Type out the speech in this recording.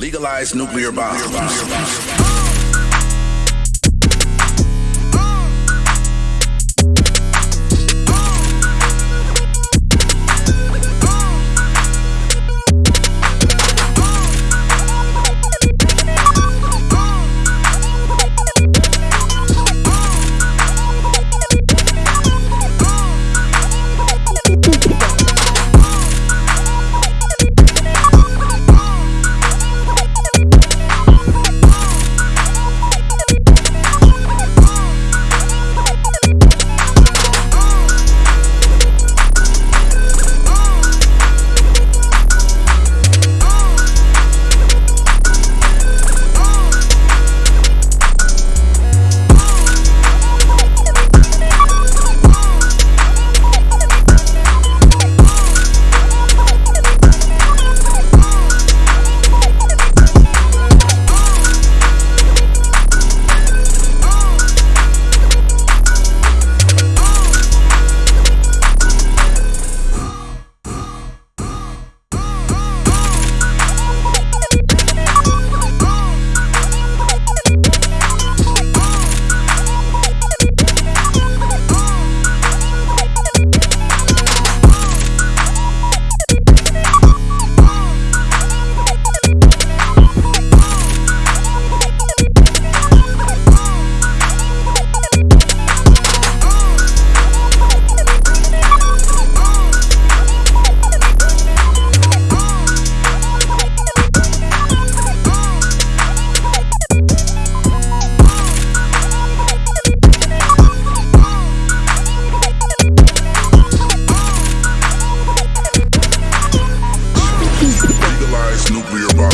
Legalize nuclear bombs. your body.